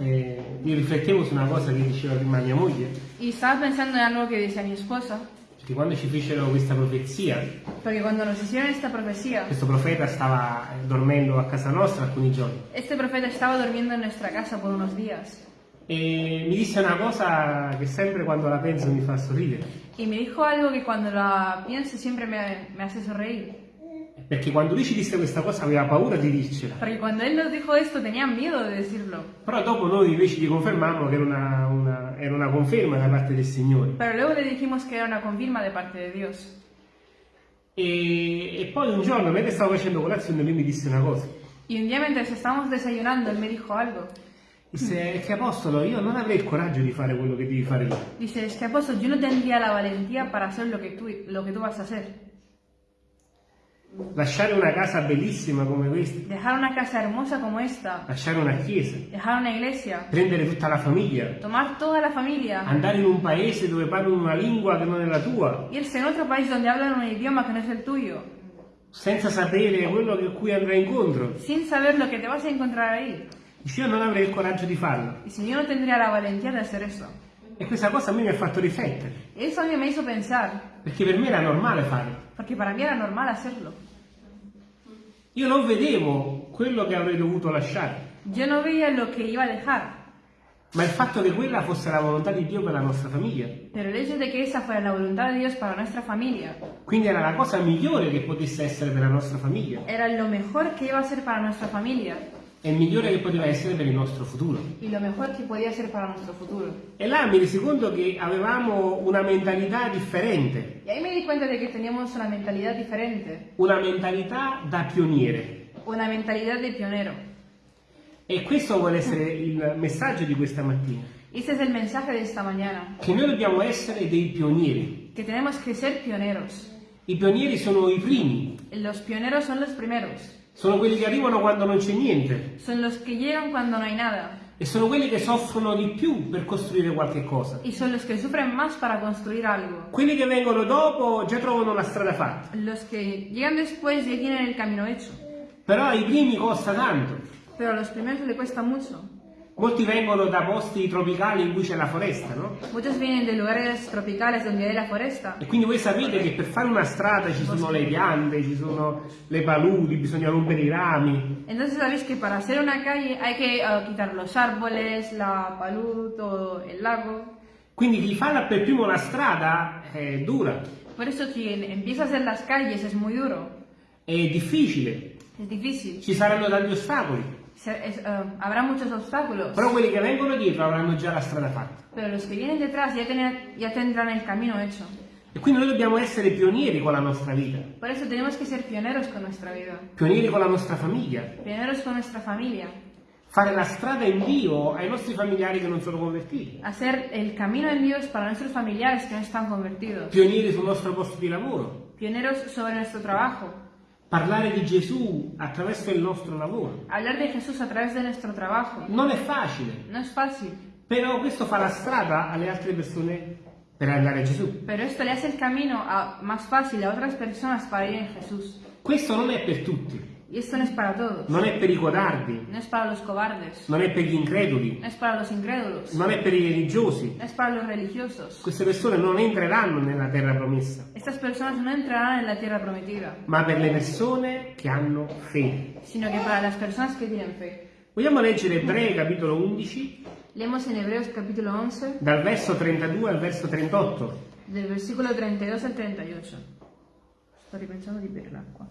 eh, io riflettevo su una cosa che diceva prima mia moglie, Y estaba pensando en algo que decía mi esposa, perché quando ci fecero questa profezia, porque cuando nos hicieron esta profecía, questo profeta stava eh, dormendo a casa nostra alcuni giorni este profeta estaba durmiendo en nuestra casa por unos días. e mi disse una cosa che sempre quando la penso mi fa sorridere, Y me dijo algo que cuando la pienso siempre me, me hace sonreír. Perché quando lui ci disse questa cosa aveva paura di dircela, Porque cuando él nos dijo esto tenía miedo de decirlo. però dopo noi invece gli confermammo che era una, una- era una conferma da parte del Signore. Pero luego le dijimos que era una confirma de parte de Dios. E, e poi un giorno, mentre stavo facendo colazione, lui mi disse una cosa. Y un día mientras estábamos desayunando, él me dijo algo. Disse, è che apostolo, io non avrei il coraggio di fare quello che devi fare tu. Dice, es que apóstol, yo no tendría la valentía para hacer lo que tú, lo que tú vas a hacer. Lasciare una casa bellissima come questa, Dejar una casa hermosa como esta, lasciare una chiesa, dejar una iglesia, prendere tutta la famiglia, tomar toda la familia, andare in un paese dove parlano una lingua che non è la tua, irse en otro país donde hablan un idioma que no es el tuyo, senza sapere quello a cui andrai incontro. sin saber lo que te vas a encontrar ahí. Io non avrei il coraggio di farlo. Y si yo no tendría la valentía de hacer eso. E questa cosa a me mi ha fatto riflettere, eso me hizo pensar, perché per me era normale farlo. porque para mí era normal hacerlo. Io non vedevo quello che avrei dovuto lasciare, Yo no veía lo que iba a dejar, ma il fatto che quella fosse la volontà di Dio per la nostra famiglia. pero el hecho de que esa fuera la voluntad de Dios para nuestra familia, Quindi era la cosa migliore che potesse essere per la nostra famiglia. Era lo mejor que iba a ser para nuestra familia e il migliore che poteva essere per il nostro futuro. E là mi resi conto che avevamo una mentalità differente, Y ahí me di cuenta que teníamos una mentalidad diferente, una mentalità da pioniere. una mentalidad de pionero. E questo vuole essere il messaggio di questa mattina, Este es el mensaje de esta mañana, che noi dobbiamo essere dei pionieri. tenemos que ser pioneros. I pionieri sono i primi, Los pioneros son los primeros, sono quelli che arrivano quando non c'è niente son los que llegan cuando no hay nada e sono quelli che soffrono di più per costruire qualche cosa. y son los que sufren más para construir algo. Quelli che vengono dopo già trovano la strada fatta, Los que llegan después ya tienen el camino hecho, però ai primi costa tanto. pero a los primeros le cuesta mucho. Molti vengono da posti tropicali in cui c'è la foresta, no? Muchos vienen de lugares tropicales donde hay la foresta. E quindi voi sapete che per fare una strada ci sono le piante, ci sono le paludi, bisogna rompere i rami. Entonces sabéis que para hacer una calle hay que eh, quitar los árboles, la palud o el lago. Quindi chi fa per primo la strada è dura, Por eso quien empieza a hacer las calles es muy duro, è difficile, ci saranno tanti ostacoli, Se- eh, habrá muchos obstáculos, però quelli che vengono dietro avranno già la strada fatta. pero los que vienen detrás ya, tener- ya tendrán el camino hecho. E quindi noi dobbiamo essere pionieri con la nostra vita, Por eso tenemos que ser pioneros con nuestra vida, pionieri con la nostra famiglia, pioneros con nuestra familia, fare la strada in Dio ai nostri familiari che non sono convertiti, hacer el camino en Dios para nuestros familiares que no están convertidos, pionieri sul nostro posto di lavoro, pioneros sobre nuestro trabajo, parlare di Gesù attraverso il nostro lavoro. hablar de Jesús a través de nuestro trabajo. Non è facile, No es fácil, però questo fa la strada alle altre persone per andare a Gesù. pero esto le hace el camino a- más fácil a otras personas para ir en Jesús. Questo non è per tutti, Y esto no es para todos, non è per i codardi, no es para los cobardes, non è per gli increduli, no es para los incrédulos, non è per i religiosi. no es para los religiosos. Queste persone non entreranno nella terra promessa, Estas personas no entrarán en la tierra prometida, ma per le persone che hanno fede. sino que para las personas que tienen fe. Vogliamo leggere Ebrei capitolo 11, Leemos en Hebreos capítulo 11, dal verso 32 al verso 38. del versículo 32 al 38. Estoy pensando di bere l'acqua.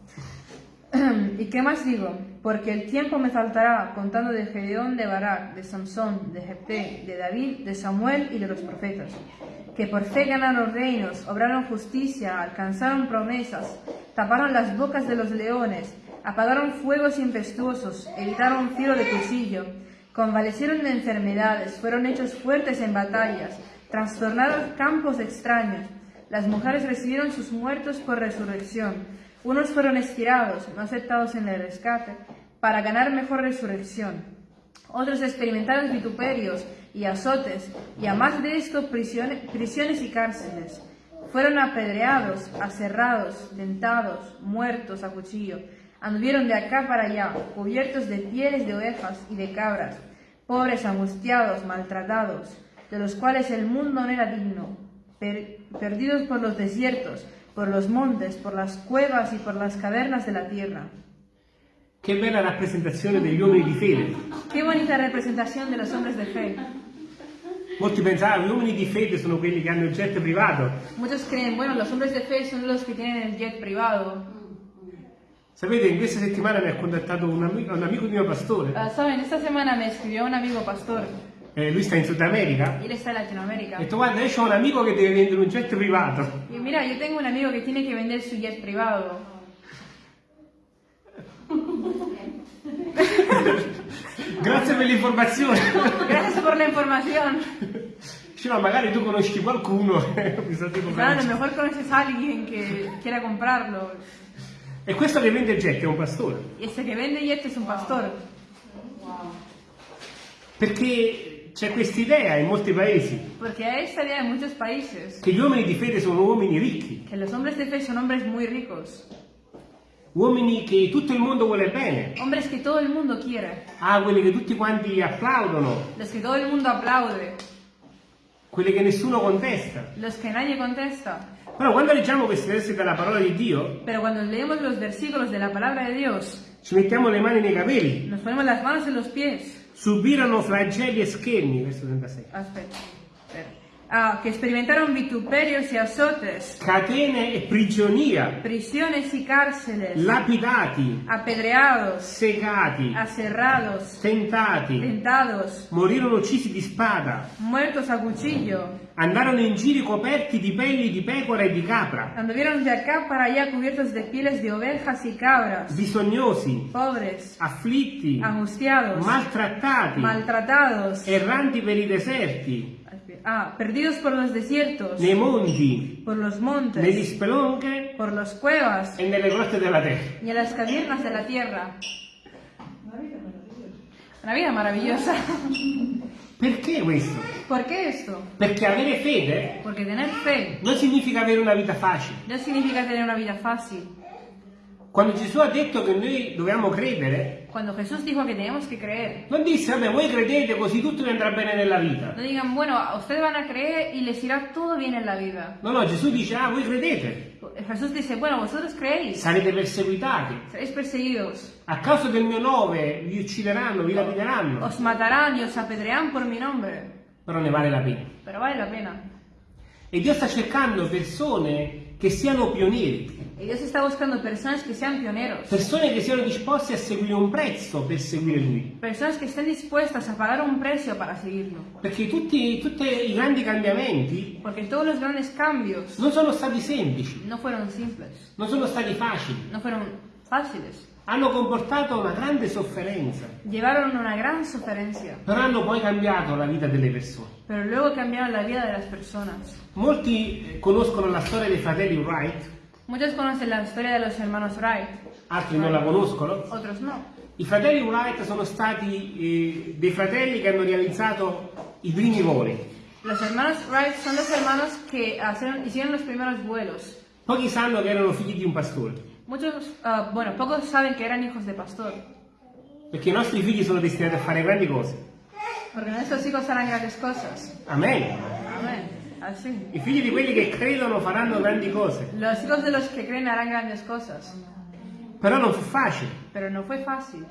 ¿Y qué más digo? Porque el tiempo me faltará contando de Gedeón, de Barak, de Samson, de Jepté, de David, de Samuel y de los profetas, que por fe ganaron reinos, obraron justicia, alcanzaron promesas, taparon las bocas de los leones, apagaron fuegos impetuosos, evitaron filo de cuchillo, convalecieron de enfermedades, fueron hechos fuertes en batallas, trastornaron campos extraños. Las mujeres recibieron sus muertos por resurrección. Unos fueron estirados, no aceptados en el rescate, para ganar mejor resurrección. Otros experimentaron vituperios y azotes, y a más de esto prisiones, y cárceles. Fueron apedreados, aserrados, tentados, muertos a cuchillo. Anduvieron de acá para allá, cubiertos de pieles de ovejas y de cabras, pobres angustiados, maltratados, de los cuales el mundo no era digno, per- perdidos por los desiertos, por los montes, por las cuevas y por las cavernas de la tierra. Che bella rappresentazione degli uomini di fede. Qué bonita representación de los hombres de fe. Molti pensavano gli uomini di fede sono quelli che hanno il jet privato. Muchos creen, bueno, los hombres de fe son los que tienen el jet privado. Sapete, in questa settimana mi ha contattato un amico, un amico mio pastore. Ah, Saben, esta semana me escribió un amigo pastor, Eh, lui sta in Sud America. y él está en Latinoamérica. Detto, guarda, io ho un amico che deve vendere un jet privato. Y mira, yo tengo un amigo que tiene que vender su jet privado. Grazie per l'informazione. Gracias por la información. Dice, no, magari tu conosci qualcuno. Bisogna Quizá a comprare lo mejor conoces a alguien que quiera comprarlo. E questo che vende jet è un pastore. Y este que vende jet es un pastor. Perché c'è questa idea in molti paesi Porque hay esta idea en muchos países che gli uomini di fede sono uomini ricchi, que los hombres de fe son hombres muy ricos. uomini che tutto il mondo vuole bene, Hombres que todo el mundo quiere. ah, quelli che tutti quanti applaudono, Los que todo el mundo aplaude. quelli che nessuno contesta. Los que nadie contesta. Però quando leggiamo questi versi dalla parola di Dio, Pero cuando leemos los versículos de la palabra de Dios, ci mettiamo le mani nei capelli. nos ponemos las manos en los pies. Subirono flagelli e scherni, verso 36. Aspetta. Ah, que experimentaron vituperios y azotes, Catene e prigionia, prisiones y cárceles, lapidati, apedreados, segati, aserrados, tentati, tentados, morirono uccisi di spada, muertos a cuchillo. Andarono in giro coperti di pelli di pecora e di capra, Anduvieron de acá para allá cubiertos de pieles de ovejas y cabras, bisognosi, pobres, afflitti, angustiados, maltrattati, maltratados, erranti per i deserti, ah, perdidos por los desiertos, nei monti, por los negli montes, spelonche por las cuevas e nelle grotte della terra. y en las cavernas de la tierra. Una vida maravillosa. Perché questo? ¿Por qué esto? Perché avere fede Porque tener fe non significa avere una vita facile. no significa tener una vida fácil. Quando Gesù ha detto che noi dobbiamo credere, Cuando Jesús dijo que teníamos que creer, non disse, vabbè, voi credete così tutto vi andrà bene nella vita. no digan, bueno, ustedes van a creer y les irá todo bien en la vida. No, no, Gesù dice, ah, voi credete, Jesús dice, bueno, vosotros creéis, sarete perseguitati. seréis perseguidos, A causa del mio nome vi uccideranno, vi lapideranno, os matarán y os apedrearán por mi nombre, però ne vale la pena. pero vale la pena. E Dio sta cercando persone che siano pionieri, Y Dios está buscando personas que sean pioneros, persone che siano disposte a seguire un prezzo per seguire Lui. personas que estén dispuestas a pagar un precio para seguirlo. Perché tutti, tutti i grandi cambiamenti Porque todos los grandes cambios non sono stati semplici, no fueron simples, non sono stati facili, no fueron fáciles, hanno comportato una grande sofferenza, llevaron una gran suferencia, però hanno poi cambiato la vita delle persone. pero luego cambiaron la vida de las personas. Molti eh, conoscono la storia dei fratelli Wright, Muchos conocen la historia de los hermanos Wright, altri non la conoscono. otros no. I fratelli Wright sono stati eh, dei fratelli che hanno realizzato i primi voli. Los hermanos Wright son los hermanos que hicieron los primeros vuelos. Pochi sanno che erano figli di un pastore, Muchos, ah, bueno, pocos saben que eran hijos de pastor, perché i nostri figli sono destinati a fare grandi cose. porque nuestros hijos harán grandes cosas. Amen. Amén. Así. I figli di quelli che credono faranno grandi cose. Los hijos de los que creen harán grandes cosas, Però non fu facile, pero no fue fácil,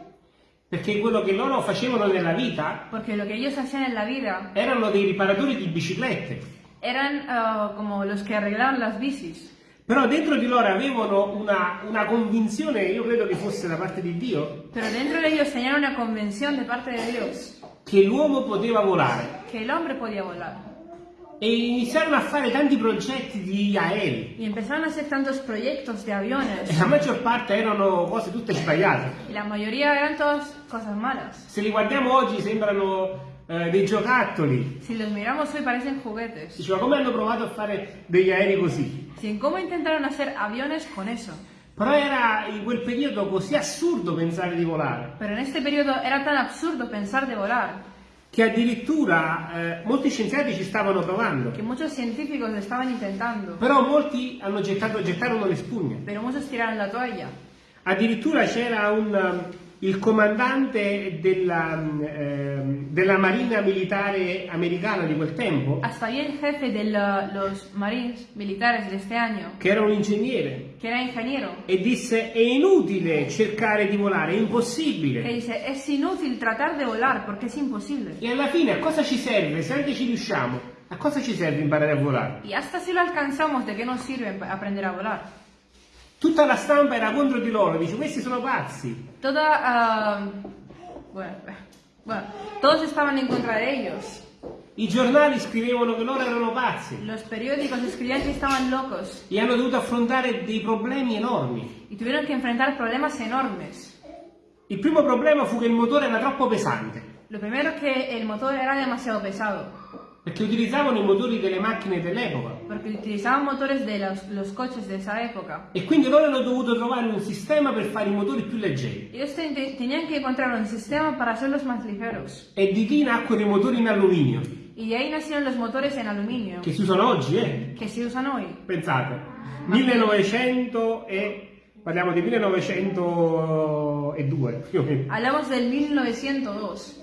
perché quello che loro facevano nella vita porque lo que ellos hacían en la vida erano dei riparatori di biciclette. eran ah, como los que arreglaban las bicis. Però dentro di loro avevano una, una convinzione, io credo che fosse da parte di Dio, Pero dentro de ellos tenían una convención de parte de Dios che l'uomo poteva volare. que el hombre podía volar. E iniziarono a fare tanti progetti di aerei. Y empezaron a hacer tantos proyectos de E aviones. la maggior parte erano cose tutte sbagliate. Y la mayoría eran todas cosas malas. Se li guardiamo oggi sembrano eh, dei giocattoli. Si los miramos hoy parecen juguetes. Diceva come hanno provato a fare degli aerei così. Si cómo intentaron hacer aviones con eso. Però era in quel periodo così assurdo pensare di volare Pero en este periodo era tan absurdo pensar de volar che addirittura eh, molti scienziati ci stavano provando. que muchos científicos lo estaban intentando. Però molti hanno gettato, gettarono le spugne. Pero muchos tiraron la toalla. Addirittura c'era un, il comandante della, ehm, della marina militare americana di quel tempo, Hasta ahí el jefe de los marines militares de este año, che era un ingegnere, que era ingeniero, e disse è inutile cercare di volare, è impossibile. dice, es inútil tratar de volar porque es imposible. E alla fine a cosa ci serve? Se anche ci riusciamo, a cosa ci serve imparare a volare? Y hasta si lo alcanzamos, ¿de qué nos sirve aprender a volar? Tutta la stampa era contro di loro, dice questi sono pazzi. Toda... ah, bueno, bueno, todos estaban en contra de ellos. I giornali scrivevano che loro erano pazzi Los periódicos escribían que estaban locos e hanno dovuto affrontare dei problemi enormi. y tuvieron que enfrentar problemas enormes. Il primo problema fu che il motore era troppo pesante, Lo primero es que el motor era demasiado pesado, perché utilizzavano i motori delle macchine dell'epoca. Porque utilizaban motores de los, los coches de esa época. E quindi loro hanno dovuto trovare un sistema per fare i motori più leggeri. Ellos te- te- tenían que encontrar un sistema para hacerlos más ligeros. E di lì nacquero i motori in alluminio, Y de ahí nacieron los motores en aluminio, che si usano oggi, eh? que se usan hoy. Pensate, 1900 e... parliamo di 1902 più o meno. Hablamos del 1902.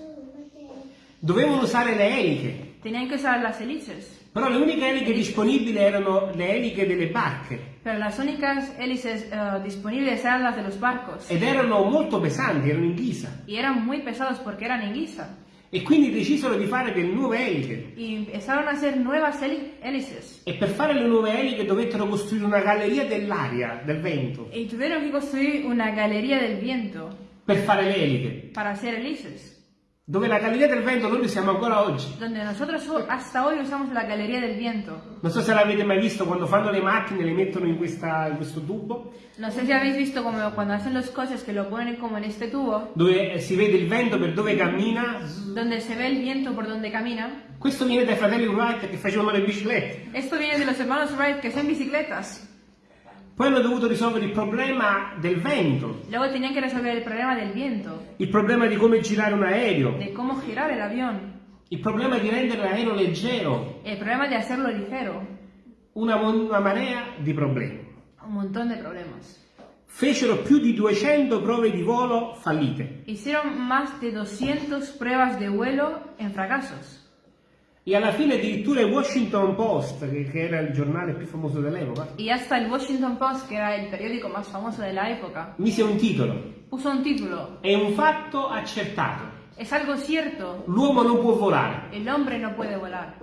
Dovevano usare le eliche, Tenían que usar las hélices, però le uniche eliche disponibili erano le eliche delle barche pero las únicas hélices eh, disponibles eran las de los barcos. ed erano molto pesanti, erano in ghisa. Y eran muy pesados porque eran en guisa. E quindi decisero di fare delle nuove eliche. Y empezaron a hacer nuevas hélices. E per fare le nuove eliche dovettero costruire una galleria dell'aria, del vento, Y tuvieron que construir una galería del viento per fare le eliche. para hacer hélices. Dove la galleria del vento noi siamo ancora oggi. Donde nosotros hasta hoy usamos la galería del viento. Non so se l'avete mai visto quando fanno le macchine, le mettono in, questa- in questo tubo, No sé si habéis visto como cuando hacen los coches que lo ponen como en este tubo, dove eh, si vede il vento per dove cammina. donde se ve el viento por donde camina. Questo viene dai fratelli Wright che facevano le biciclette. Esto viene de los hermanos Wright que son bicicletas. Poi hanno dovuto risolvere il problema del vento, Luego tenían que resolver el problema del viento, il problema di come girare un aereo, de cómo girar el avión, il problema di rendere l'aereo leggero, el problema de hacerlo ligero. una, una marea di problemi. Un montón de problemas. Fecero più di 200 prove di volo fallite Hicieron más de 200 pruebas de vuelo en fracasos. E alla fine addirittura il Washington Post, che, che era il giornale più famoso dell'epoca, Y hasta el Washington Post, que era el periódico más famoso de la época, mise un titolo. puso un título. È un fatto accertato. Es algo cierto, L'uomo non può volare. el hombre no puede volar.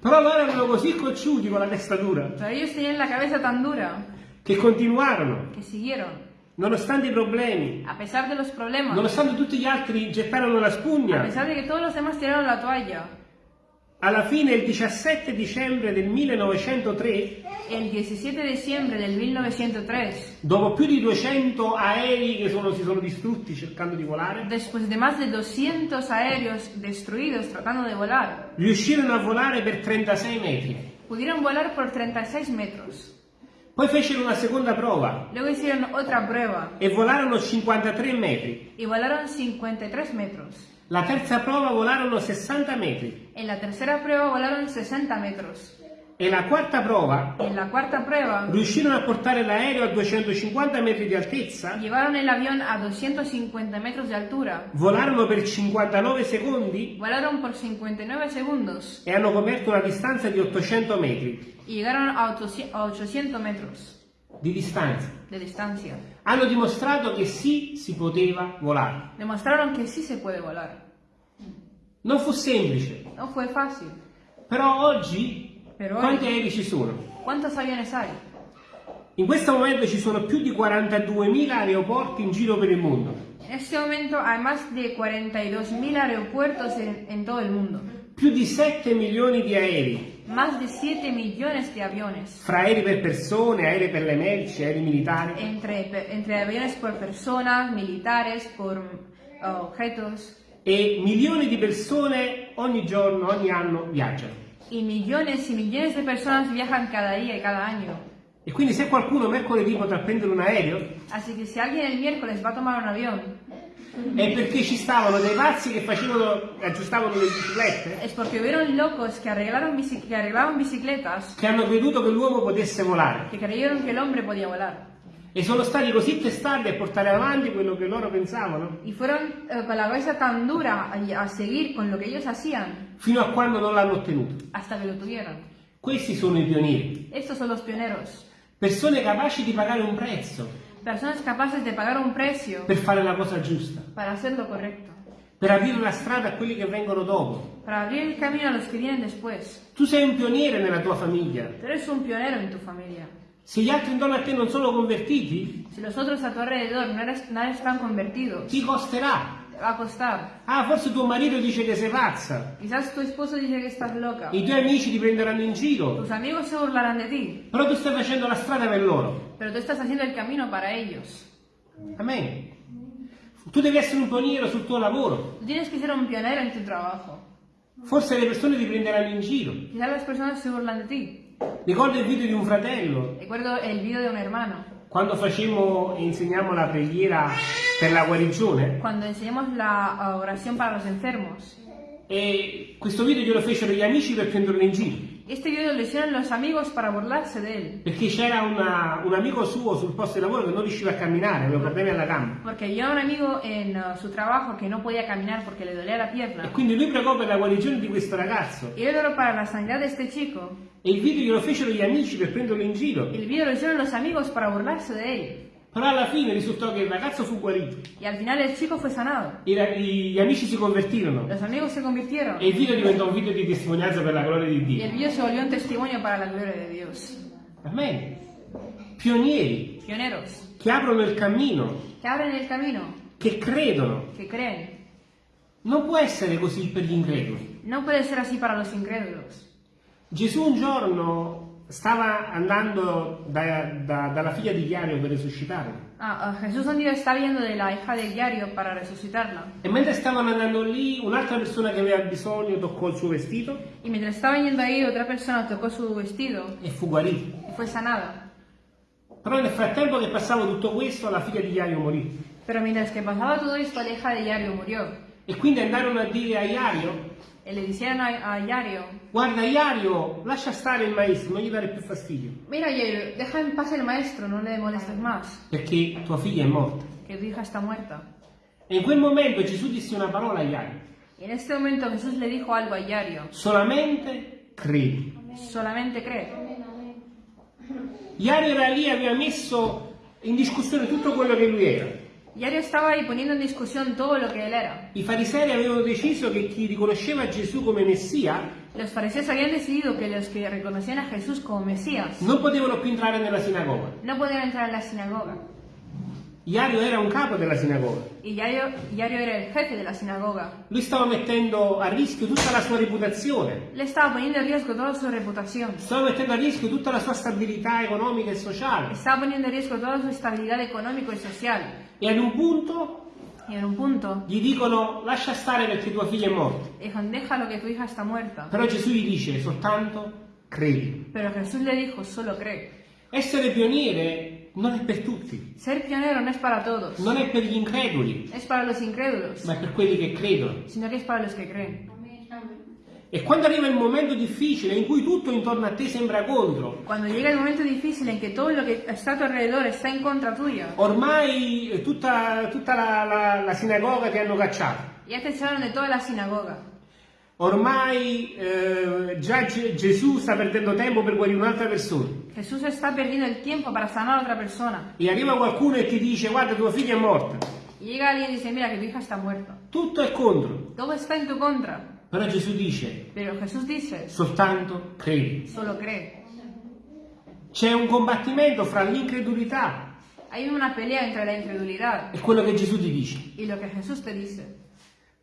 Però loro erano così cocciuti con la testa dura Pero ellos tenían la cabeza tan dura che continuarono, que siguieron. Nonostante i problemi, A pesar de los problemas, nonostante tutti gli altri gettarono la a spugna. pesar de que todos los demás tiraron la toalla, Alla fine, il 17 dicembre del 1903, el 17 de diciembre del 1903, dopo più di 200 aerei che sono- si sono distrutti cercando di volare, después de más de 200 aéreos destruidos tratando de volar, riuscirono a volare per 36 metri. pudieron volar por 36 metros. Poi fecero una seconda prova Luego hicieron otra prueba e volarono 53 metri. y volaron 53 metros. La terza prova volarono 60 metri. En la tercera prueba volaron 60 metros. E la quarta prova la cuarta prueba riuscirono a portare l'aereo a 250 metri di altezza, llevaron el avión a 250 metros de altura. volarono per 59 secondi Volaron por 59 segundos e hanno coperto una distanza di 800 metri y llegaron a 800 a 800 metros di distanza. de distancia. Hanno dimostrato che sì, si poteva volare. Demostraron que sí se puede volar. Non fu semplice, No fue fácil. però oggi Però quanti aerei ci sono? ¿Cuántos aviones hay? In questo momento ci sono più di 42.000 aeroporti in giro per il mondo, En este momento hay más de 42.000 aeropuertos en, en todo el mundo. più di 7 milioni di aerei, Más de 7 millones de aviones. fra aerei per persone, aerei per le merci, aerei militari. Entre, pe- entre aviones por personas, militares, por uh, objetos. E milioni di persone ogni giorno, ogni anno viaggiano. Y millones y millones de personas viajan cada día y cada año. E quindi se qualcuno mercoledì potrà prendere un aereo Así que si alguien el miércoles va a tomar un avión, è perché ci stavano dei pazzi che facevano, aggiustavano le biciclette, es porque hubieron locos que arreglaron, que arreglaban bicicletas che hanno creduto che l'uomo potesse volare. que creyeron que el hombre podía volar. E sono stati così testardi a portare avanti quello che loro pensavano, Y fueron eh, con la cabeza tan dura a, a seguir con lo que ellos hacían fino a quando non l'hanno ottenuto. hasta que lo tuvieron. Questi sono i pionieri, Estos son los pioneros. persone capaci di pagare un prezzo Personas capaces de pagar un precio per fare la cosa giusta, para hacer lo correcto. per aprire la strada a quelli che vengono dopo. Para abrir el camino a los que vienen después. Tu sei un pioniere nella tua famiglia. Tú eres un pionero en tu familia. Se gli altri intorno a te non sono convertiti, Si los otros a tu alrededor no, eres- no están convertidos, ti costerà. te va a costar. Ah, forse tuo marito dice che sei pazza, Quizás tu esposo dice que estás loca. i tuoi amici ti prenderanno in giro, Tus amigos se burlarán de ti, però tu stai facendo la strada per loro. pero tú estás haciendo el camino para ellos. Amen. Tu devi essere un pioniere sul tuo lavoro. Tú tienes que ser un pionero en tu trabajo. Forse le persone ti prenderanno in giro. Quizás las personas se burlan de ti. Ricordo il video di un fratello Recuerdo el vídeo de un hermano. quando facemmo e insegniamo la preghiera per la guarigione Cuando enseñamos la uh, oración para los enfermos. e questo video glielo fecero gli amici per prenderlo in giro. Este vídeo lo hicieron los amigos para burlarse de él. Perché c'era un amico suo sul posto di lavoro che non riusciva a camminare, aveva problemi alla gamba. Porque había un amigo en uh, su trabajo que no podía caminar porque le dolía la E pierna. quindi lui pregò per la guarigione di questo ragazzo. Y él oró para la sanidad de este chico. E il video glielo fecero gli amici per prenderlo in giro. El vídeo lo hicieron los amigos para burlarse de él. Però alla fine risultò che il ragazzo fu guarito. Y al final el chico fue sanado. Gli amici si convertirono. Los amigos se convirtieron. E il video diventò un video di testimonianza per la gloria di Y Dio. el vídeo se volvió un testimonio para la gloria de Dios. Amen. Pionieri Pioneros. che aprono il cammino, Que abren el camino. che credono. Que creen. Non può essere così per gli increduli. No puede ser así para los incrédulos. Gesù un giorno stava andando da- da- dalla figlia di Iario per risuscitarla. Ah, ah, Jesús un día está viendo de la hija de Diario para resucitarla. E mentre stavano andando lì, un'altra persona che aveva bisogno toccò il suo vestito Y mientras estaban yendo ahí, otra persona tocó su vestido e fu guarito. y fue sanada. Però nel frattempo che passava tutto questo, la figlia di Iario morì. Pero mientras que pasaba todo esto, la hija de Diario murió. E quindi andarono a dire a Iario, Y le dijeron a, a Diario, guarda Iario, lascia stare il maestro, non gli dare più fastidio, mira Diario, deja en paz el maestro, no le molestes más, perché tua figlia è morta. que tu hija está muerta. E in quel momento Gesù disse una parola a Iario, en este momento Jesús le dijo algo a Diario, solamente credi. solamente cree. Iario era lì e aveva messo in discussione tutto quello che lui era. Diario estaba ahí poniendo en discusión todo lo que él era. I farisei avevano deciso che chi riconosceva Gesù come Messia Los fariseos habían decidido que los que reconocían a Jesús como Mesías non potevano più entrare nella sinagoga. no podían entrar en la sinagoga. Iario era un capo della sinagoga. Y Diario, Diario era el jefe de la sinagoga. Lui stava mettendo a rischio tutta la sua reputazione, Le estaba poniendo en riesgo toda su reputación. stava mettendo a rischio tutta la sua stabilità economica e sociale. Estaba poniendo en riesgo toda su estabilidad económico y social. E ad un punto Y en un punto gli dicono lascia stare perché tua figlia è morta. dijeron, déjalo que tu hija está muerta. Però Gesù gli dice soltanto credi. Pero Jesús le dijo, solo cree. Essere pioniere non è per tutti, Ser pionero no es para todos, non è per gli increduli, es para los incrédulos, ma è per quelli che credono. sino que es para los que creen. E quando arriva il momento difficile in cui tutto intorno a te sembra contro, Cuando llega el momento difícil en que todo lo que está a tu alrededor está en contra tuya, ormai tutta, tutta la, la- la sinagoga ti hanno cacciato, ya te echaron de toda la sinagoga. ormai eh, già Ge- Gesù sta perdendo tempo per guarire un'altra persona Jesús está perdiendo el tiempo para sanar a otra persona. e arriva qualcuno e ti dice guarda tua figlia è morta, llega alguien y dice, mira que tu hija está muerta. tutto è contro, Todo está en tu contra. Però Gesù dice dice, soltanto credi. solo cree. C'è un combattimento fra l'incredulità Hay una pelea entre la incredulidad e quello che Gesù ti dice. y lo que Jesús te dice.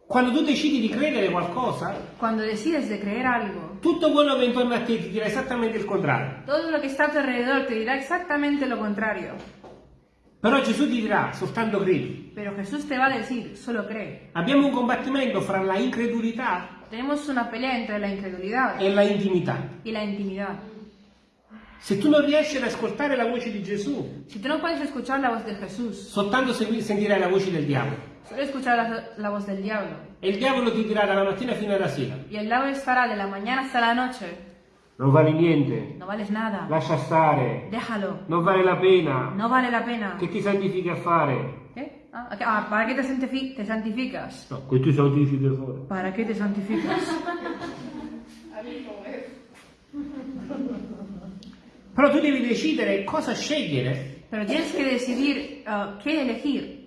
Quando tu decidi di credere qualcosa, Cuando decides de creer algo, tutto quello che è intorno a te ti dirà esattamente il contrario. todo lo que está a tu alrededor te dirá exactamente lo contrario. Però Gesù ti dirà soltanto credi. Pero Jesús te va a decir, solo cree. Abbiamo un combattimento fra la incredulità Tenemos una pelea entre la incredulidad e la intimità. y la intimidad. Se tu non riesci ad ascoltare la voce di Gesù, Si tú no puedes escuchar la voz de Jesús, soltanto segui- sentirai la voce del diavolo. solo escuchar la, la voz del diablo. E il diavolo ti dirà dalla mattina fino alla sera, Y el diablo estará de la mañana hasta la noche, Non vale niente. no vales nada. Lascia stare. Déjalo, Non vale la pena. no vale la pena. Che ti santifichi a fare? ¿Qué? Ah, ah, ¿para qué te, santifi- te santificas? No, che ti santifichi a fare. ¿Para qué te santificas? Però tu devi decidere cosa scegliere. Pero tienes que decidir ah, qué elegir.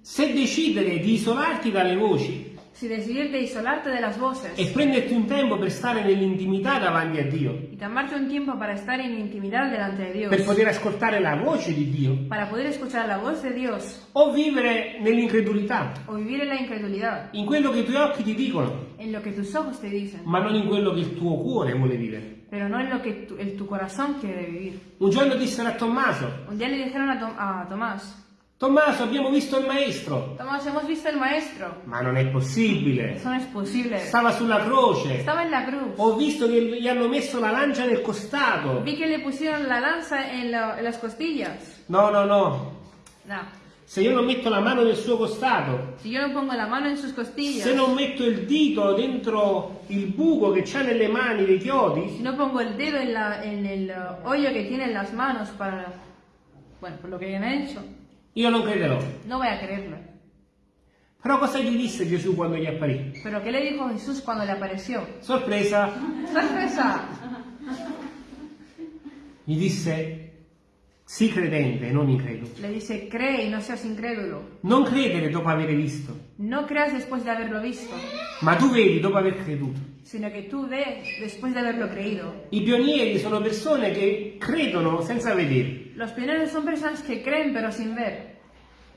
Se decidere di isolarti dalle voci Si decidir de isolarte de las voces. E prenderti un tempo per stare nell'intimità davanti a Dio, y tomarte un tiempo para estar en intimidad delante de Dios, per poter ascoltare la voce di Dio, para poder escuchar la voz de Dios. O vivere nell'incredulità, o vivir en la incredulidad, in quello che i tuoi occhi ti dicono, en lo que tus ojos te dicen, ma non in quello che il tuo cuore vuole vivere. pero no en lo que tu, el- tu corazón quiere vivir. Un giorno dissero a Tommaso, Un día le dijeron a, Tom- a Tomás, Tommaso abbiamo visto il maestro, Tomás, hemos visto el maestro. ma non è possibile, Eso no es posible. stava sulla croce, Estaba en la cruz. ho visto che gli hanno messo la lancia nel costato. Vi que le pusieron la lanza en, la- en las costillas. No, no, no, No. se io non metto la mano nel suo costato, Si yo no pongo la mano en sus costillas, se non metto il dito dentro il buco che c'ha nelle mani dei chiodi, si no pongo el dedo en, la- en el hoyo que tienen las manos para, bueno, por lo que han hecho, io non crederò. no voy a creerlo. Però cosa gli disse Gesù quando gli apparì? Pero ¿qué le dijo Jesús cuando le apareció? Sorpresa, ¡Sorpresa! gli disse, sii credente e non incredulo. Le dice, cree y no seas incrédulo. Non credere dopo aver visto, No creas después de haberlo visto, ma tu vedi dopo aver creduto. sino que tú ves después de haberlo creído. I pionieri sono persone che credono senza vedere. Los pioneros son personas que creen pero sin ver.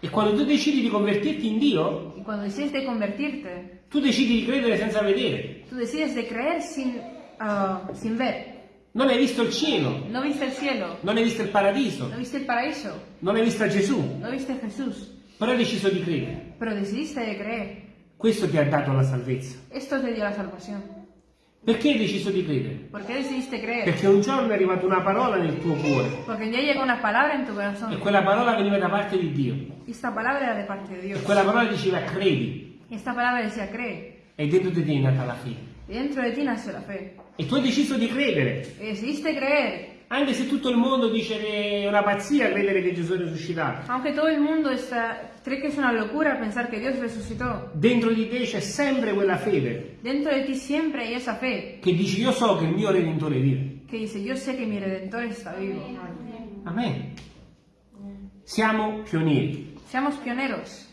E quando tu decidi di convertirti in Dio, Y cuando decides de convertirte, tu decidi di credere senza vedere. tú decides de creer sin, ah, sin ver. Non hai visto il cielo, No viste el cielo, non hai visto il paradiso, no viste el paraíso, non hai visto Gesù, no viste Jesús, però hai deciso di credere. pero decidiste de creer. Questo ti ha dato la salvezza. Esto te dio la salvación. Perché hai deciso di credere? ¿Por qué decidiste creer? Perché un giorno è arrivata una parola nel tuo cuore tu e quella parola veniva da parte di Dio. De E quella parola diceva credi decía e dentro di te è nata la fede. E tu hai deciso di credere. Anche se tutto il mondo dice che è una pazzia credere che Gesù è risuscitato. Aunque todo el mundo está, cree que es una locura pensar que Dios resucitó. Dentro di te c'è sempre quella fede Dentro de ti siempre hay esa fe che dici io so che il mio Redentore vive. que dice, yo sé que mi Redentor está vivo. Amen. Siamo pionieri. Seamos pioneros.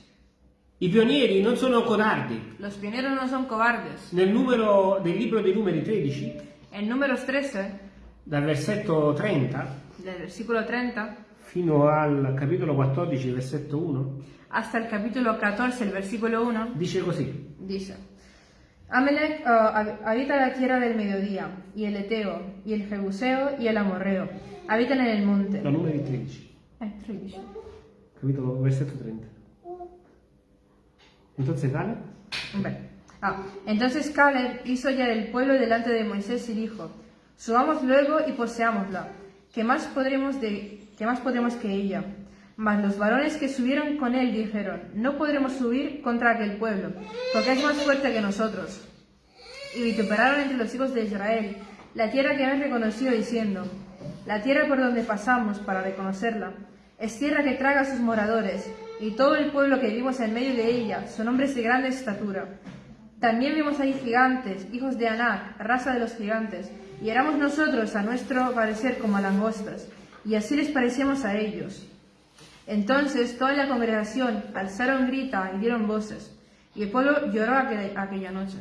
I pionieri non sono codardi. Los pioneros no son cobardes. Nel numero del libro dei numeri 13, En números 13, dal versetto 30 del versículo 30, fino al capitolo 14, versetto 1, hasta el capítulo 14, el versículo 1, dice così. dice, Amelec ah, hab- habita la tierra del mediodía, y el Eteo, y el Jebuseo, y el Amorreo, habitan en el monte. Da numeri 13, Eh, 13. capitolo versetto 30. Entonces, Caleb Hombre. Ah, entonces Caleb hizo ya del pueblo delante de Moisés y dijo, subamos luego y poseámosla, que más podremos de, que más podremos que ella. Mas los varones que subieron con él dijeron, no podremos subir contra aquel pueblo, porque es más fuerte que nosotros. Y vituperaron entre los hijos de Israel la tierra que habían reconocido diciendo, la tierra por donde pasamos para reconocerla, es tierra que traga a sus moradores, y todo el pueblo que vivimos en medio de ella son hombres de grande estatura. También vimos ahí gigantes, hijos de Anac, raza de los gigantes, y éramos nosotros a nuestro parecer como langostas, y así les parecíamos a ellos. Entonces toda la congregación alzaron grita y dieron voces, y el pueblo lloró aquel- aquella noche.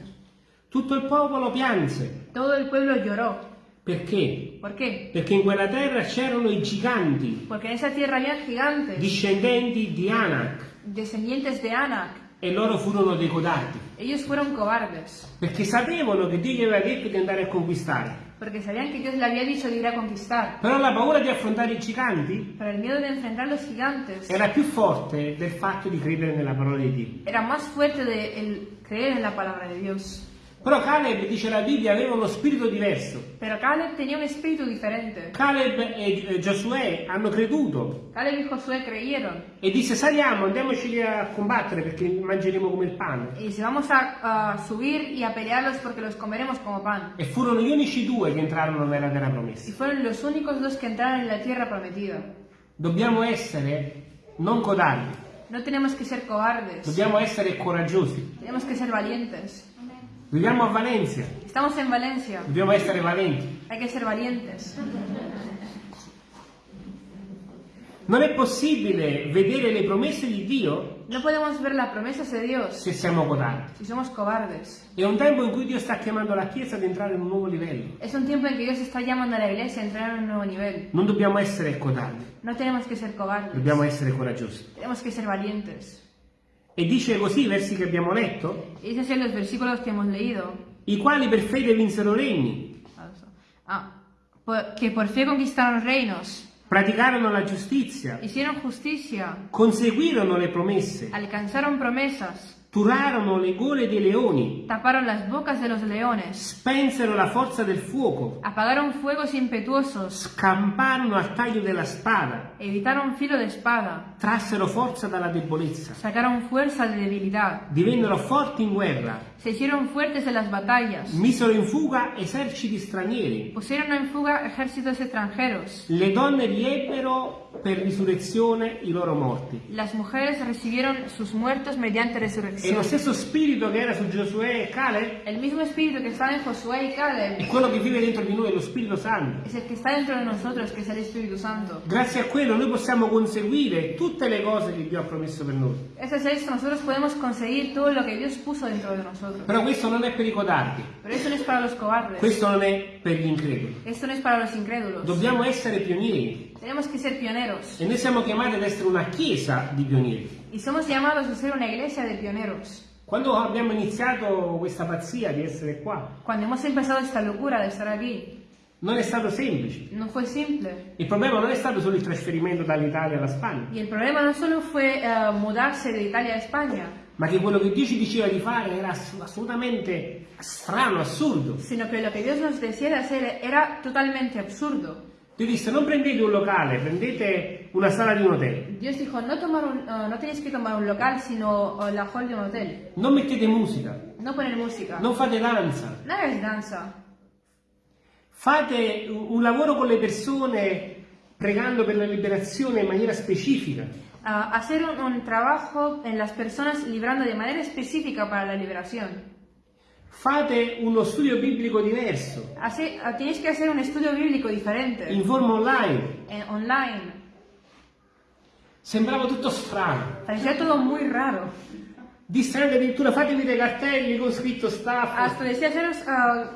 tutto il popolo pianse. Todo el pueblo lloró. Perché? ¿Por qué? Perché in quella terra c'erano i giganti, Porque en esa tierra había gigantes, discendenti di Anak, descendientes de Anac. E loro furono dei codardi. Ellos fueron cobardes, Perché sapevano che Dio gli aveva detto di andare a conquistare. porque sabían que Dios le había dicho de ir a conquistar. Però la paura di affrontare i giganti Pero el miedo de enfrentar los gigantes era più forte del fatto di credere nella parola di Dio. era más fuerte de el creer en la palabra de Dios. Però Caleb, dice la Bibbia, aveva uno spirito diverso. Pero Caleb tenía un espíritu diferente. Caleb e e Giosuè hanno creduto Caleb y Josué creyeron. e disse saliamo, andiamoci a combattere perché mangeremo come il pane. Y dice, vamos a, a subir y a pelearlos porque los comeremos como pan. E furono gli unici due che entrarono nella terra Y promessa. fueron los únicos dos que entraron en la tierra prometida. Dobbiamo essere non codardi, No tenemos que ser cobardes. dobbiamo essere coraggiosi. Tenemos que ser valientes. Viviamo a Valencia, Estamos en Valencia. dobbiamo essere valenti. Hay que ser valientes. Non è possibile vedere le promesse di Dio No podemos ver las promesas de Dios se siamo codardi. si somos cobardes. È un tempo in cui Dio sta chiamando la Chiesa ad entrare in un nuovo livello. Es un tiempo en que Dios está llamando a la iglesia a entrar en un nuevo nivel. Non dobbiamo essere codardi, No tenemos que ser cobardes. dobbiamo essere coraggiosi. Tenemos que ser valientes. E dice così i versi che abbiamo letto, Y dice así los versículos que hemos leído. i quali per fede vinsero regni, Ah, por- que por fe conquistaron reinos, praticarono la giustizia, hicieron justicia, conseguirono le promesse, alcanzaron promesas, turarono le gole dei leoni, taparon las bocas de los leones, spensero la forza del fuoco, apagaron fuegos impetuosos, scamparono al taglio della spada, evitaron filo de espada, trassero forza dalla debolezza, sacaron fuerza de debilidad, divennero forti in guerra, se hicieron fuertes en las batallas, misero in fuga eserciti stranieri. pusieron en fuga ejércitos extranjeros. Le donne riebbero per risurrezione i loro morti. Las mujeres recibieron sus muertos mediante E lo resurrección. stesso spirito che era su Giosuè e Caleb El mismo espíritu que está en Josué y è Caleb quello che vive dentro di noi, lo Spirito Santo. es el que está dentro de nosotros, que es el Espíritu Santo. Grazie a quello noi possiamo conseguire tutte le cose che Dio ha promesso per noi. Gracias a esto nosotros podemos conseguir todo lo que Dios puso dentro de nosotros. Però questo non è per i codardi, Pero eso no es para los cobardes. questo non è per gli increduli. Esto no es para los incrédulos. Dobbiamo essere pionieri Tenemos que ser pioneros. e noi siamo chiamati ad essere una chiesa di pionieri. Y somos llamados a ser una iglesia de pioneros. Quando abbiamo iniziato questa pazzia di essere qua, Cuando hemos empezado esta locura de estar aquí, non è stato semplice. no fue simple. Il problema non è stato solo il trasferimento dall'Italia alla Spagna, Y el problema no solo fue eh, mudarse de Italia a España, ma che quello che Dio ci diceva di fare era ass- assolutamente strano, assurdo. sino que lo que Dios nos decía de hacer era totalmente absurdo. Dio disse non prendete un locale, prendete una sala di un hotel, Dios dijo, no, tomar un- eh, no tenéis que tomar un local, sino eh, la hall de un hotel. non mettete musica, No poner música. non fate danza, No hagáis danza. fate un lavoro con le persone pregando per la liberazione in maniera specifica. Ah, hacer un, un trabajo en las personas librando de manera específica para la liberación. Fate uno studio biblico diverso, Así, ah, tenéis que hacer un estudio bíblico diferente, in forma online. eh, online. Sembrava tutto strano. Parecía todo muy raro. Disse anche addirittura fatevi dei cartelli con scritto staff. Hasta decía haceros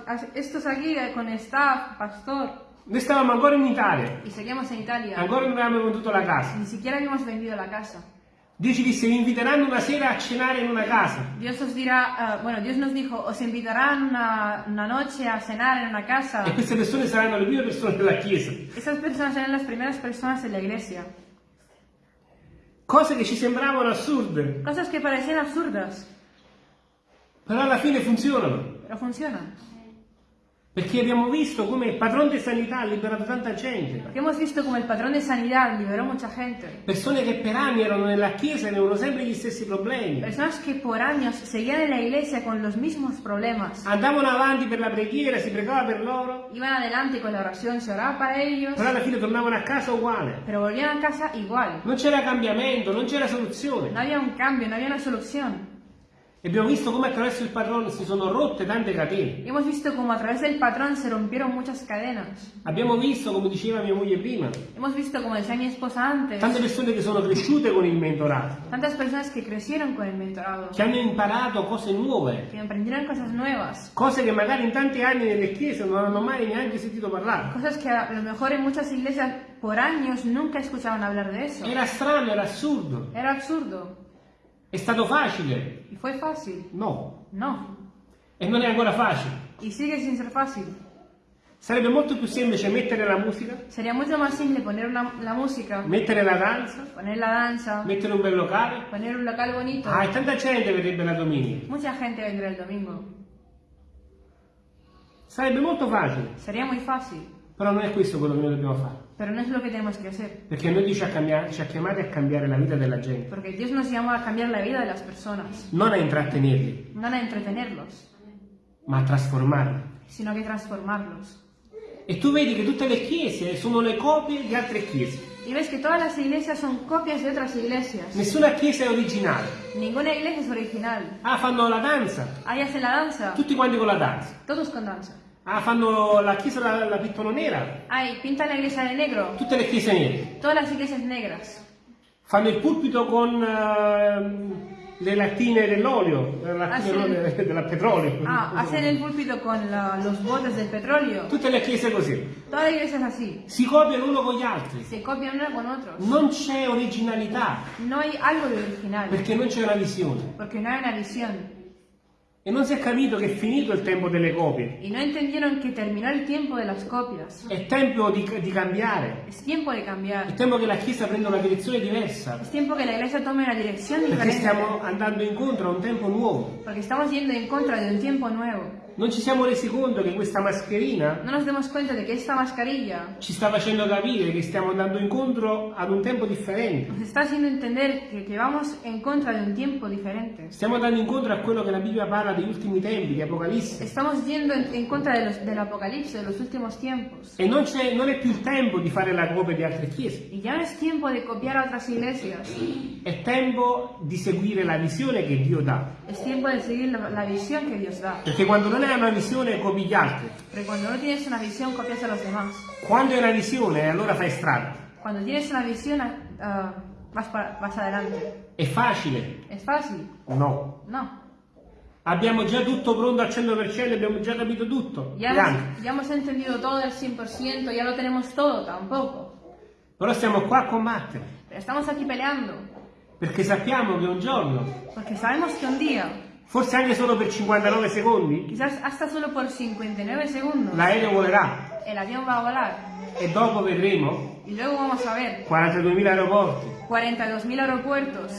as- estos aquí eh, con staff, pastor, Noi stavamo ancora in Italia, y seguíamos en Italia. ancora non avevamo venduto la casa. Ni siquiera habíamos vendido la casa. Dio ci disse vi inviteranno una sera a cenare in una casa. Dios os dirá, ah, bueno, Dios nos dijo, os invitarán una, una noche a cenar en una casa. E queste persone saranno le prime persone della chiesa. Esas personas serán las primeras personas en la iglesia. Cose che ci sembravano assurde, Cosas que parecían absurdas, però alla fine funzionano. pero funcionan. Perché abbiamo visto come il padrone di sanità ha liberato tanta gente. Porque hemos visto como el patrón de sanidad liberó mucha gente. Persone che per anni erano nella chiesa e avevano sempre gli stessi problemi. Personas que por años seguían en la iglesia con los mismos problemas. Andavano avanti per la preghiera, si pregava per loro, Iban adelante con la oración, se oraba para ellos, però alla fine tornavano a casa uguale. pero volvían a casa igual. Non c'era cambiamento, non c'era soluzione. había un cambio, no había una solución. E abbiamo visto come attraverso il padrone si sono rotte tante catene. Hemos visto como a través del patrón se rompieron muchas cadenas. Abbiamo visto, come diceva mia moglie prima, Hemos visto, como decía mi esposa antes, tante persone che sono cresciute con il mentorato, tantas personas que crecieron con el mentorado, che hanno imparato cose nuove, que aprendieron cosas nuevas, cose che magari in tanti anni nelle chiese non hanno mai neanche sentito parlare. cosas que a lo mejor en muchas iglesias por años nunca escuchaban hablar de eso. Era strano, era assurdo. Era absurdo. È stato facile? ¿Y fue fácil? No. No. E non è ancora facile. Y sigue sin ser fácil. Sarebbe molto più semplice mettere la musica, Sería mucho más simple poner una- la música, mettere la danza, poner la danza, mettere un bel locale. poner un local bonito. Ah, e tanta gente verrebbe la domenica. Mucha gente vendrá el domingo. Sarebbe molto facile, Sería muy fácil, però non è questo quello che noi dobbiamo fare. pero no es lo que tenemos que hacer. Perché noi Dio ci ha, cambiato- ci ha chiamati a cambiare la vita della gente, Porque Dios nos llama a cambiar la vida de las personas, non a intrattenerli, no a entretenerlos, ma a trasformarli. sino que transformarlos. E tu vedi che tutte le chiese sono le copie di altre chiese. Y ves que todas las iglesias son copias de otras iglesias. Nessuna chiesa è originale. Ninguna iglesia es original. Ah, fanno la danza, Ahí hacen la danza, tutti quanti con la danza. todos con danza. Ah, fanno la chiesa la, la pittono nera, Ahí pintan la iglesia de negro, tutte le chiese nere. todas las iglesias negras. Fanno il pulpito con ehm, le lattine dell'olio, le lattine Ah, dell'olio- del petrolio. Ah, hacen el púlpito con la- los botes del petróleo. Tutte le chiese così. Toda la iglesia es así. Si copiano uno con gli altri. Se copian una con otros. Non c'è originalità, No hay algo de original. perché non c'è una visione. Porque no hay una visión. E non si è capito che è finito il tempo delle copie. Y no entendieron que terminó el tiempo de las copias. È tempo di, di cambiare. Es tiempo de È cambiar. tempo che la Chiesa prenda una direzione diversa. Es tiempo que la iglesia tome una dirección Perché diferente. stiamo andando incontro a un tempo nuovo. Porque estamos yendo en contra de un tiempo nuevo. Non ci siamo resi conto che questa mascherina No nos demos cuenta de que esta mascarilla ci sta facendo capire che stiamo andando incontro ad un tempo differente. nos está haciendo entender que, que vamos en contra de un tiempo diferente. Stiamo andando incontro a quello che la Bibbia parla degli ultimi tempi, di Apocalisse. Estamos yendo en, en contra de los- del apocalipsis, de los últimos tiempos. E non, c'è- non è più il tempo di fare la copia di altre chiese. Y ya no es tiempo de copiar a otras iglesias. È tempo di seguire la visione che Dio dà. Es tiempo de seguir la, la visión que Dios da. Perché quando non hai una visione copi gli altri. Porque cuando no tienes una visión, copias a los demás. Quando hai una visione allora fai strada. Cuando tienes una visión, ah, vas, para- vas adelante. È facile? ¿Es fácil? No. No. Abbiamo già tutto pronto al 100%, abbiamo già capito tutto. Ya hemos, entendido todo al 100%, ya lo tenemos todo, tampoco. Però siamo qua a combattere. Estamos aquí peleando. Perché sappiamo che un giorno, Porque sabemos que un día, forse anche solo per 59 secondi, quizás hasta solo por 59 segundos, l'aereo volerà. el avión va a volar. E dopo vedremo Y luego vamos a ver 42.000 aeroporti, 42.000 aeropuertos,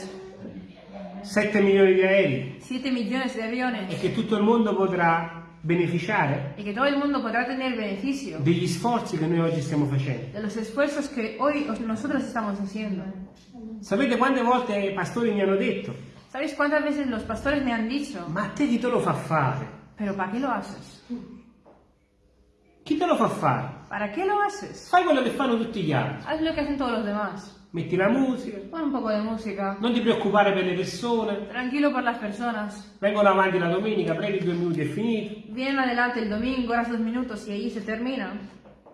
7 milioni di aerei 7 millones de e aviones. che tutto il mondo potrà beneficiare Y que todo el mundo podrá tener beneficio degli sforzi che noi oggi stiamo facendo. de los esfuerzos que hoy os- nosotros estamos haciendo. Sapete quante volte i pastori mi hanno detto, ¿Sabéis cuántas veces los pastores me han dicho, ma te chi te lo fa fare? pero ¿para qué lo haces? Chi te lo fa fare? ¿Para qué lo haces? Fai quello che fanno tutti gli altri. Haz lo que hacen todos los demás. Metti la musica, Pon un poco de música. non ti preoccupare per le persone, Tranquilo por las personas. vengono avanti la domenica, preghi due minuti e finito. Vienen adelante el domingo, horas dos minutos y ahí se termina.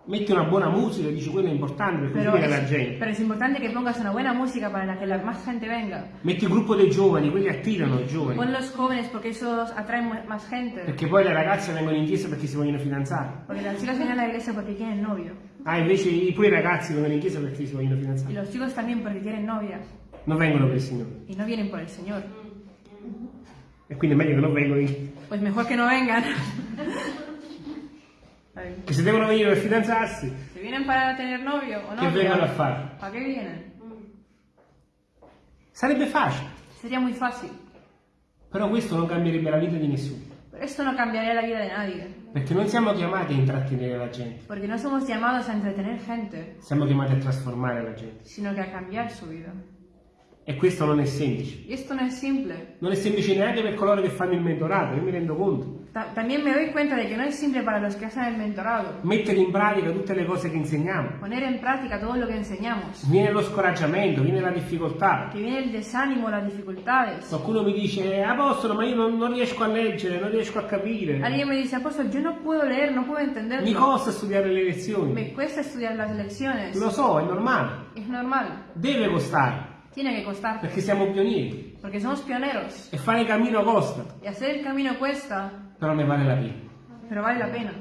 Metti una buona musica, dici quello è importante per Pero viene la es, gente. pero es importante que pongas una buena música para que la más gente venga. Metti il gruppo dei giovani, quelli attirano i giovani. Pon los jóvenes porque esos atraen mu- más gente. Perché poi le ragazze vengono in chiesa perché si vogliono fidanzare. Porque las chicas vienen a la iglesia porque quieren novio. Ah, invece i- pure i ragazzi vengono in chiesa perché si vogliono Y fidanzare. los chicos también porque quieren novia. Non vengono per il Signore. Y no vienen por el Señor. E quindi è meglio che non vengono in Pues mejor que no vengan. Che se devono venire per fidanzarsi, Si vienen para tener novio o che vengono a novia, fare? ¿para qué vienen? Sarebbe facile, Sería muy fácil. però questo non cambierebbe la vita di nessuno. Pero esto no cambiaría la vida de nadie. Perché non siamo chiamati a intrattenere la gente, Porque no somos llamados a entretener gente, siamo chiamati a trasformare la gente. sino que a cambiar su vida. E questo non è semplice. Y esto no es simple. Non è semplice neanche per coloro che fanno il mentorato, io mi rendo conto. Ta- también me doy cuenta de que no es simple para los que hacen el mentorado. Mettere in pratica tutte le cose che insegniamo. Poner en práctica todo lo que enseñamos. Viene lo scoraggiamento, viene la difficoltà. Que viene el desánimo, las dificultades. Qualcuno mi dice, apostolo, ma io non, non riesco a leggere, non riesco a capire. Alguien me dice, apóstol, yo no puedo leer, no puedo Mi entenderlo. costa studiare le lezioni. Me cuesta estudiar las lecciones. Lo so, è normale. Es normal. Deve costare, Tiene que costar. perché siamo pionieri. Porque somos pioneros. E fare cammino costa, Y hacer el camino cuesta, però ne vale la pena. pero vale la pena.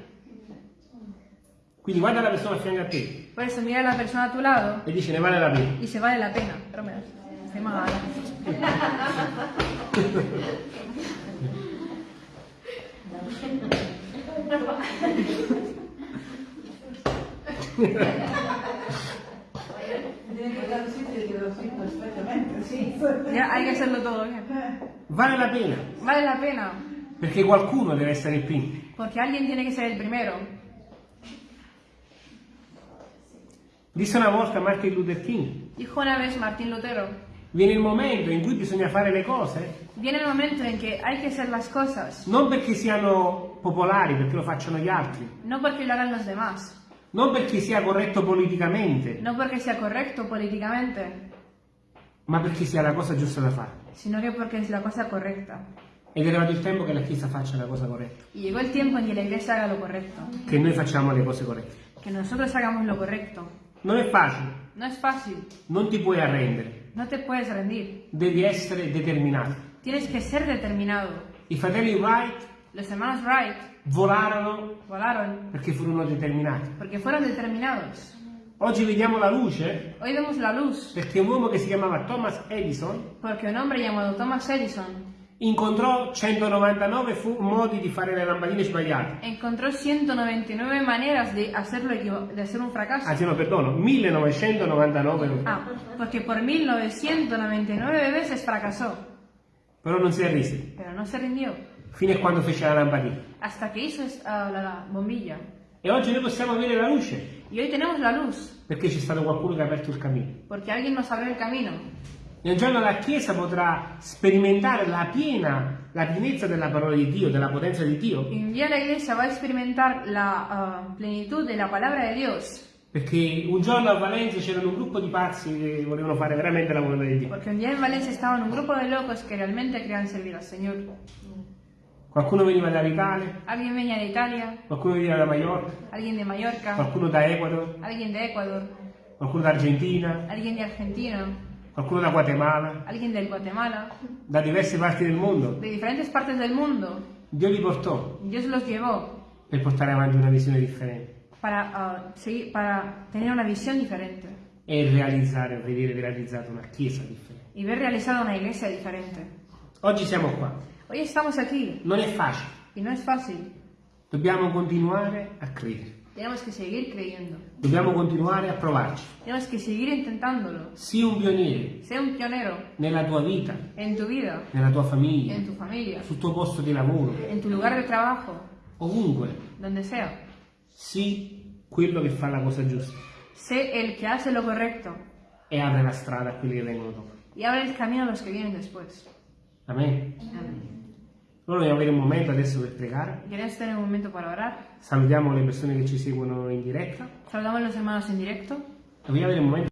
Quindi guarda la persona a fianco a te Por eso mira la persona a tu lado e dice ne vale la pena. y se vale la pena. Pero me das. Estoy mal. Tiene que dar sitio que lo siento perfectamente, sí. Ya hay que hacerlo todo bien. Vale la pena. Vale la pena. Perché qualcuno deve essere il primo. Porque alguien tiene que ser el primero. Disse una volta Martin Luther King, Dijo una vez Martín Lutero, viene il momento in cui bisogna fare le cose viene el momento en que hay que hacer las cosas, non perché siano popolari, perché lo facciano gli altri, no porque lo hagan los demás, non perché sia corretto politicamente, no porque sea correcto políticamente, ma perché sia la cosa giusta da fare. sino que porque es la cosa correcta. Ed è arrivato il tempo che la Chiesa faccia la cosa corretta, Y llegó el tiempo en que la iglesia haga lo correcto, che noi facciamo le cose corrette. que nosotros hagamos lo correcto. Non è facile, No es fácil, non ti puoi arrendere, no te puedes rendir, devi essere determinato. tienes que ser determinado. I fratelli Wright Los hermanos Wright volarono volaron perché furono determinati. porque fueron determinados. Oggi vediamo la luce Hoy vemos la luz perché un uomo che si chiamava Thomas Edison porque un hombre llamado Thomas Edison incontrò 199 fu- modi di fare le lampadine sbagliate. encontró 199 maneras de hacerlo de hacer un fracaso. Anzi no, perdono, 1999. Ah, porque por 1999 veces fracasó, Però non si arrise, pero no se rindió fino a quando fece la lampadina. hasta que hizo ah, la, la bombilla. E oggi noi possiamo avere la luce Y hoy tenemos la luz perché c'è stato qualcuno che ha aperto il cammino. porque alguien nos abrió el camino. Un giorno la Chiesa potrà sperimentare la piena, la pienezza della parola di Dio, della potenza di Dio, un día la iglesia va a experimentar la ah, plenitud de la palabra de Dios. perché un giorno a Valencia c'erano un gruppo di pazzi che volevano fare veramente la volontà di Dio. Porque un día en Valencia estaban un grupo de locos que realmente querían servir al Señor. Qualcuno veniva dall'Italia, Alguien venía de Italia, qualcuno veniva da Mallorca, alguien de Mallorca, qualcuno da Ecuador, alguien de Ecuador, qualcuno da Argentina, alguien de Argentina, qualcuno da Guatemala, alguien del Guatemala, da diverse parti del mondo. de diferentes partes del mundo. Dio li portò Dios los llevó per portare avanti una visione differente para, ah, seguir- para tener una visión diferente e realizzare, vedere realizzata una chiesa differente. y ver realizada una iglesia diferente. Oggi siamo qua, Hoy estamos aquí non è facile, y no es fácil. dobbiamo continuare a credere, Tenemos que seguir creyendo. dobbiamo continuare a provarci. Tenemos que seguir intentándolo. Sii un pioniere Sé un pionero nella tua vita, en tu vida, nella tua famiglia, en tu familia, sul tuo posto di lavoro, en tu lugar de trabajo, ovunque. donde sea. Sii quello che fa la cosa giusta Sé el que hace lo correcto e apre la strada a quelli che vengono dopo. y abre el camino a los que vienen después. Amen. Amén. Allora vogliamo avere un momento adesso per pregare. ¿Quieres tener un momento para orar? Salutiamo le persone che ci seguono in diretta Saludamos a los hermanos en directo. vogliamo avere un momento